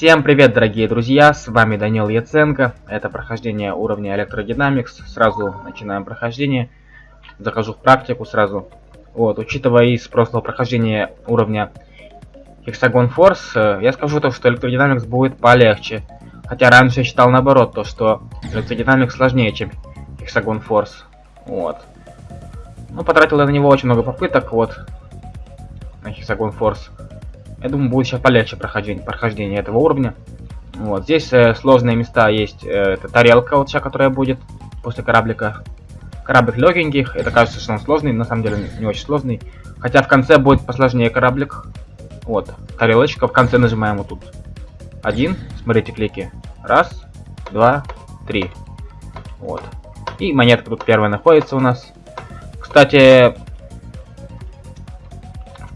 Всем привет, дорогие друзья, с вами Данил Яценко. Это прохождение уровня Electrodynamics. Сразу начинаем прохождение. Захожу в практику сразу. Вот, учитывая из прошлого прохождения уровня Hexagon Force, э, я скажу то, что Electrodynamics будет полегче. Хотя раньше я считал наоборот, то что Electrodynamics сложнее, чем Hexagon Force. Вот. Ну, потратил я на него очень много попыток, вот, на Hexagon Force. Я думаю, будет сейчас полегче прохождение, прохождение этого уровня. Вот, здесь э, сложные места есть. Э, это тарелка вот сейчас, которая будет после кораблика. Кораблик легеньких, это кажется, что он сложный, на самом деле не очень сложный. Хотя в конце будет посложнее кораблик. Вот, тарелочка, в конце нажимаем вот тут. Один, смотрите клики. Раз, два, три. Вот. И монетка тут первая находится у нас. Кстати,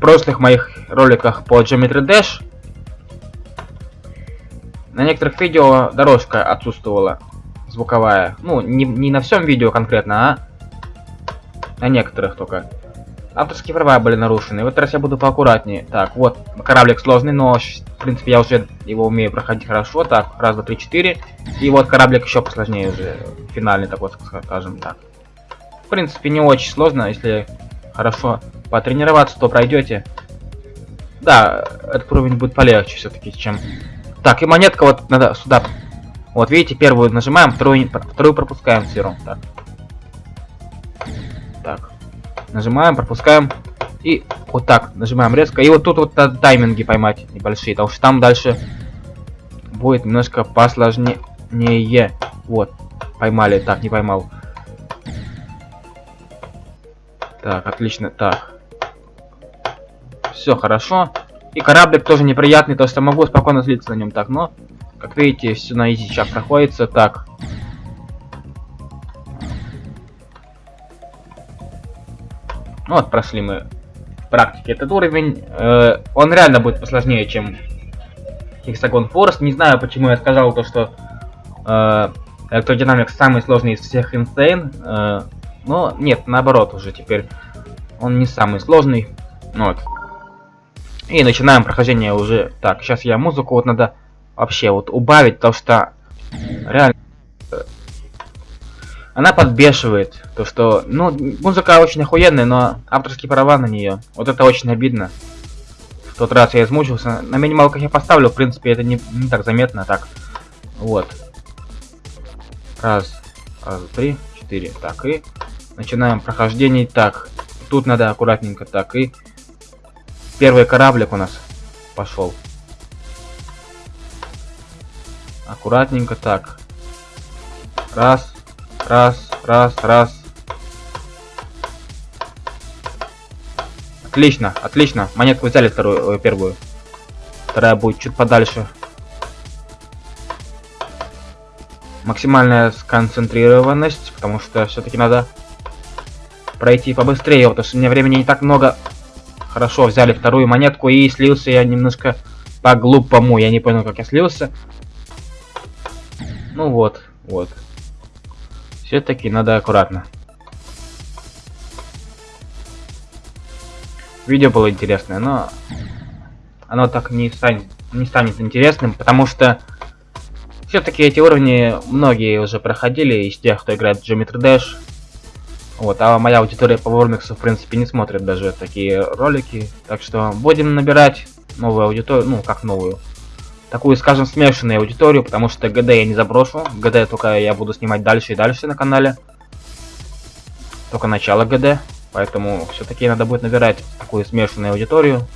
прошлых моих роликах по Geometry Dash на некоторых видео дорожка отсутствовала звуковая. Ну, не, не на всем видео конкретно, а на некоторых только. Авторские права были нарушены. В этот раз я буду поаккуратнее. Так, вот, кораблик сложный, но, в принципе, я уже его умею проходить хорошо. Так, раз, два, три, четыре. И вот кораблик еще посложнее уже. Финальный такой, скажем так. В принципе, не очень сложно, если хорошо потренироваться, то пройдете. Да, этот уровень будет полегче все-таки, чем... Так, и монетка вот надо сюда. Вот, видите, первую нажимаем, вторую, вторую пропускаем сферу. Так. Так. Нажимаем, пропускаем. И вот так, нажимаем резко. И вот тут вот тайминги поймать небольшие, потому что там дальше будет немножко посложнее. Вот, поймали. Так, не поймал. Так, отлично. Так. Все хорошо. И кораблик тоже неприятный, то есть я могу спокойно слиться на нем так, но, как видите, все на изи сейчас проходится. Так. Ну вот, прошли мы в практике этот уровень. Э, он реально будет посложнее, чем Hexagon Force. Не знаю, почему я сказал то, что э, Electrodynamics самый сложный из всех Insane. Э, но нет, наоборот уже теперь. Он не самый сложный. Ну вот. И начинаем прохождение уже. Так, сейчас я музыку вот надо вообще вот убавить, потому что реально э, она подбешивает. То, что, ну, музыка очень охуенная, но авторские права на нее. Вот это очень обидно. В тот раз я измучился. На минималках я поставлю, в принципе, это не, не так заметно. Так, вот. Раз, раз, три, четыре. Так, и начинаем прохождение. Так, тут надо аккуратненько. Так, и Первый кораблик у нас пошел. Аккуратненько так. Раз, раз, раз, раз. Отлично, отлично. Монетку взяли вторую, э, первую. Вторая будет чуть подальше. Максимальная сконцентрированность, потому что все-таки надо пройти побыстрее, потому что у меня времени не так много. Хорошо, взяли вторую монетку и слился я немножко по-глупому. Я не понял, как я слился. Ну вот, вот. Все-таки надо аккуратно. Видео было интересное, но оно так не станет, не станет интересным, потому что все-таки эти уровни многие уже проходили из тех, кто играет в Geometry Dash. Вот, а моя аудитория по Вормиксу, в принципе, не смотрит даже такие ролики. Так что будем набирать новую аудиторию, ну, как новую. Такую, скажем, смешанную аудиторию, потому что ГД я не заброшу. ГД только я буду снимать дальше и дальше на канале. Только начало ГД. Поэтому все-таки надо будет набирать такую смешанную аудиторию.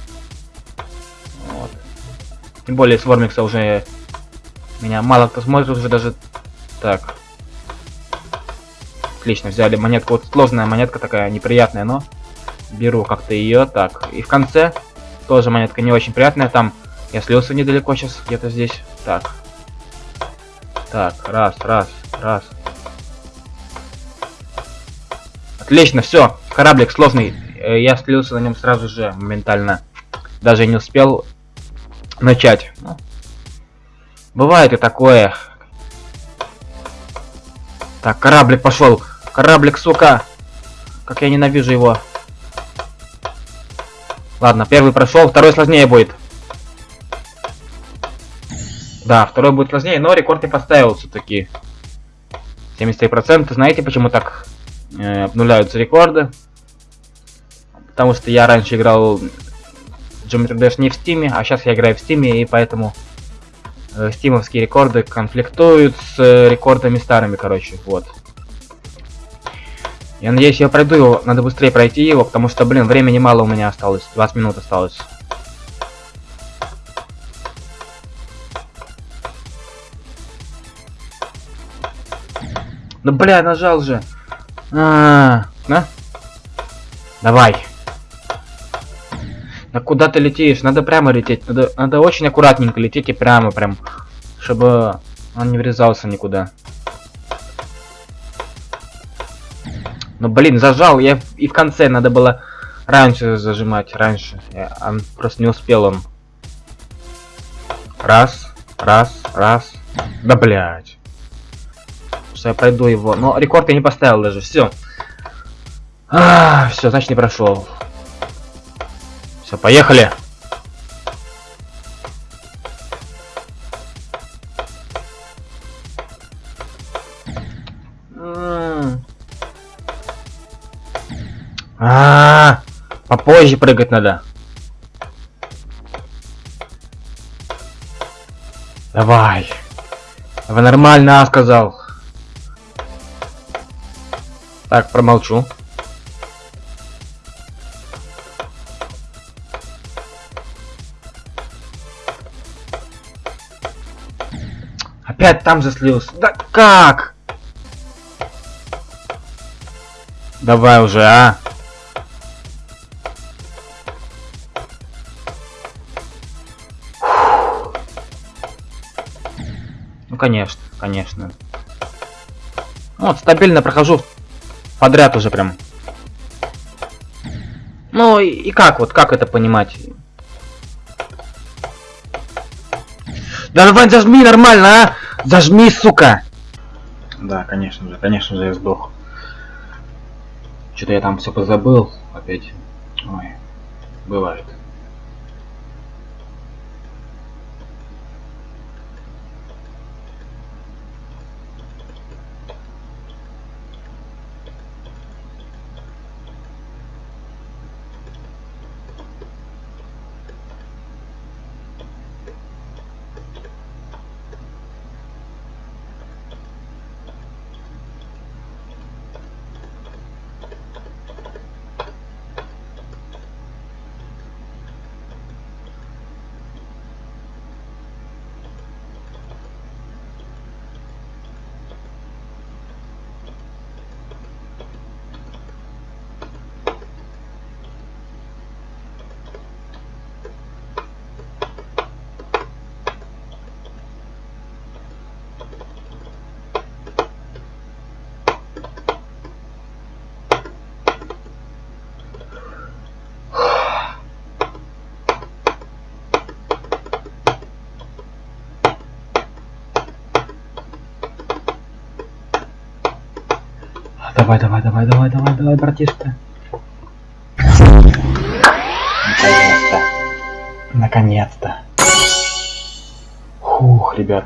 Вот. Тем более с Вормикса уже меня мало кто смотрит уже даже так. Отлично, взяли монетку. Вот сложная монетка такая, неприятная, но беру как-то ее. Так, и в конце тоже монетка не очень приятная. Там я слился недалеко сейчас, где-то здесь. Так. Так, раз, раз, раз. Отлично, все. Кораблик сложный. Э, я слился на нем сразу же, моментально. Даже не успел начать. Ну, бывает и такое. Так, кораблик пошел. Кораблик, сука. Как я ненавижу его. Ладно, первый прошел, второй сложнее будет. Да, второй будет сложнее, но рекорд я поставил все-таки. 73%. Знаете, почему так э, обнуляются рекорды? Потому что я раньше играл Geometry Dash не в Steam, а сейчас я играю в Steam, и поэтому э, стимовские рекорды конфликтуют с э, рекордами старыми, короче, вот. Я надеюсь, я пройду его, надо быстрее пройти его, потому что, блин, времени мало у меня осталось, 20 минут осталось. Ну, бля, нажал же. А, -а, -а на? Давай. Да куда ты летишь? Надо прямо лететь. Надо, надо очень аккуратненько лететь и прямо прям, чтобы он не врезался никуда. Ну блин, зажал. Я и в конце надо было раньше зажимать, раньше. Я, он просто не успел он. Раз, раз, раз. Да блять что я пройду его. Но рекорд я не поставил даже. Все. А, все, значит не прошел. Все, поехали. А, -а, -а попозже прыгать надо. Давай. Давай нормально, а, сказал. Так, промолчу. Опять там заслился. Да как? Давай уже, а? Конечно, конечно. Вот, стабильно прохожу Подряд уже прям. Ну и, и как вот, как это понимать? Да давай зажми нормально, а! Зажми, сука! Да, конечно же, конечно же я сдох. Что-то я там все позабыл опять. Ой, бывает. Давай, давай, давай, давай, давай, давай, братишка. Наконец-то. Наконец-то. Фух, ребят.